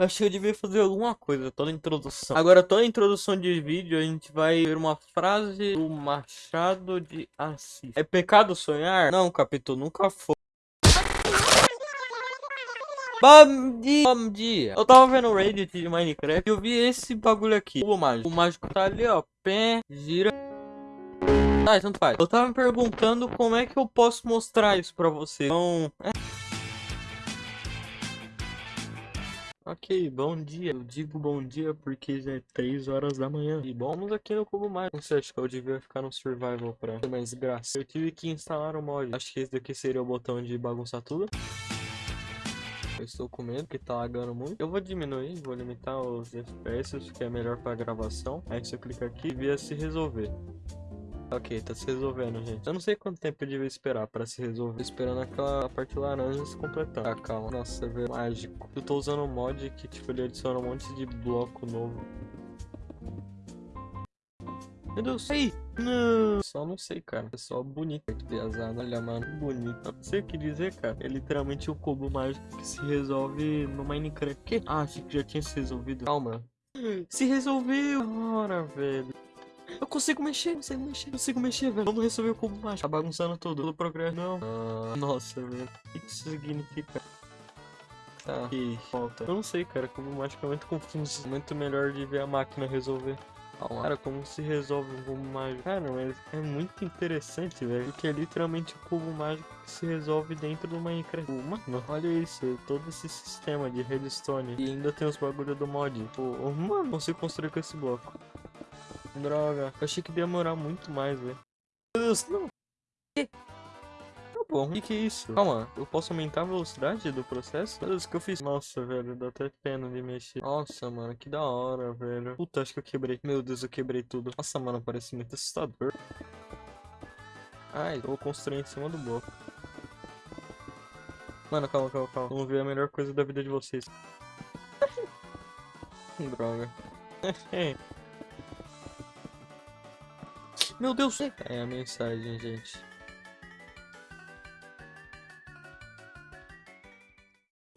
Acho que eu devia fazer alguma coisa, toda a introdução. Agora, toda a introdução de vídeo, a gente vai ver uma frase do Machado de Assis. É pecado sonhar? Não, capítulo, nunca foi. Bom dia, bom dia. Eu tava vendo o Reddit de Minecraft e eu vi esse bagulho aqui. O mágico. O mágico tá ali, ó. Pé, gira. Ah, tanto faz. Eu tava me perguntando como é que eu posso mostrar isso pra você. Então, é... Ok, bom dia. Eu digo bom dia porque já é 3 horas da manhã. E vamos aqui no Cubo Mais. Não sei, acho que eu devia ficar no Survival pra ter mais graça. Eu tive que instalar o mod. Acho que esse daqui seria o botão de bagunçar tudo. Eu estou com medo que tá lagando muito. Eu vou diminuir, vou limitar os FPS, que é melhor pra gravação. Aí se eu clicar aqui, via se resolver. Ok, tá se resolvendo, gente. Eu não sei quanto tempo eu devia esperar pra se resolver. Tô esperando aquela parte laranja se completar. Ah, calma. Nossa, é mágico. Eu tô usando um mod que, tipo, ele adiciona um monte de bloco novo. Meu Deus, aí! Não! Só não sei, cara. É só bonito. Muito pesado. Olha, mano. Bonito. Não sei o que dizer, cara. É literalmente o um cubo mágico que se resolve no Minecraft. Que? Ah, achei que já tinha se resolvido. Calma. Se resolveu! Ora, velho. Eu consigo mexer, consigo mexer, consigo mexer, velho. Vamos resolver o cubo mágico. Tá bagunçando tudo. Todo progresso. Não. Ah, nossa, velho. O que isso significa? Tá, que falta. Eu não sei, cara. Cubo mágico é muito confuso. Muito melhor de ver a máquina resolver. Cara, como se resolve um cubo mágico? Cara, mas é muito interessante, velho. Porque é literalmente o cubo mágico que se resolve dentro do Minecraft. Mano, olha isso. Todo esse sistema de redstone. E ainda tem os bagulho do mod. Pô, mano, consigo construir com esse bloco. Droga. Eu achei que ia demorar muito mais, velho. Meu Deus, não. Que? Tá bom. O que, que é isso? Calma, eu posso aumentar a velocidade do processo? Meu Deus, o que eu fiz? Nossa, velho, dá até pena de mexer. Nossa, mano, que da hora, velho. Puta, acho que eu quebrei. Meu Deus, eu quebrei tudo. Nossa, mano, parece muito assustador. Ai, eu vou construir em cima do bloco. Mano, calma, calma, calma. Vamos ver a melhor coisa da vida de vocês. Droga. Meu Deus! É a mensagem, gente.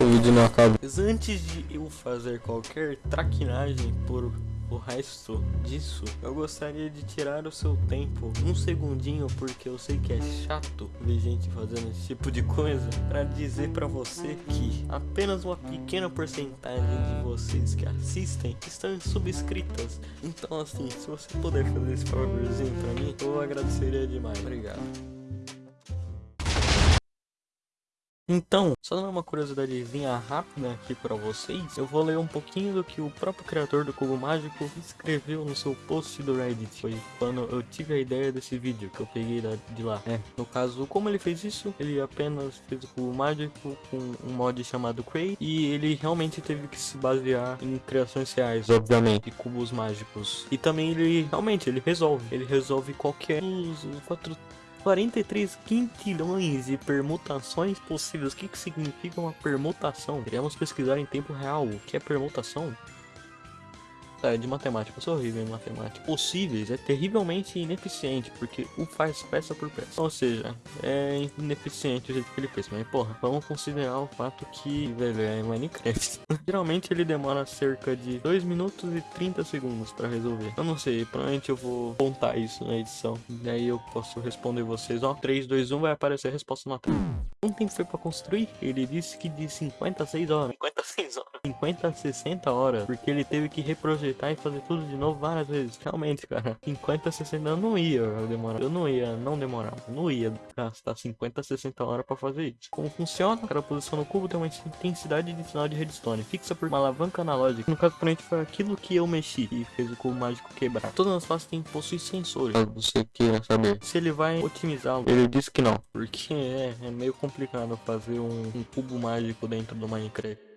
O vídeo não acaba. Mas antes de eu fazer qualquer traquinagem por o resto disso, eu gostaria de tirar o seu tempo, um segundinho, porque eu sei que é chato ver gente fazendo esse tipo de coisa, para dizer para você que apenas uma pequena porcentagem de vocês que assistem estão subscritas. Então assim, se você puder fazer esse favorzinho para mim, eu agradeceria demais. Obrigado. Então, só dando uma curiosidadezinha rápida aqui para vocês, eu vou ler um pouquinho do que o próprio criador do Cubo Mágico escreveu no seu post do Reddit. Foi quando eu tive a ideia desse vídeo que eu peguei de lá. É, no caso, como ele fez isso? Ele apenas fez o Cubo Mágico com um mod chamado Cray e ele realmente teve que se basear em criações reais, obviamente, de cubos mágicos. E também ele realmente ele resolve, ele resolve qualquer os quatro 43 quintilhões de permutações possíveis. O que, que significa uma permutação? Queremos pesquisar em tempo real o que é permutação. É, de matemática, eu sou horrível em matemática. Possíveis é terrivelmente ineficiente, porque o faz peça por peça. Ou seja, é ineficiente o jeito que ele fez. Mas, porra, vamos considerar o fato que, velho, é Minecraft. Geralmente ele demora cerca de 2 minutos e 30 segundos pra resolver. Eu não sei, provavelmente eu vou contar isso na edição. E aí eu posso responder vocês, ó. 3, 2, 1, vai aparecer a resposta na tela. Tempo foi pra construir? Ele disse que de 56 horas. 56 horas. 50 a 60 horas. Porque ele teve que reprojetar e fazer tudo de novo várias vezes. Realmente, cara, 50, 60 eu não ia demorar. Eu não ia, não demorar. Eu não ia gastar 50, 60 horas pra fazer isso. Como funciona? Cada posição no cubo tem uma intensidade de sinal de redstone. Fixa por uma alavanca analógica. No caso, frente foi aquilo que eu mexi e fez o cubo mágico quebrar. Todas as faces têm possuir sensores. Você queira saber se ele vai otimizá-lo. Ele disse que não. Porque é, é meio complicado fazer um, um cubo mágico dentro do Minecraft.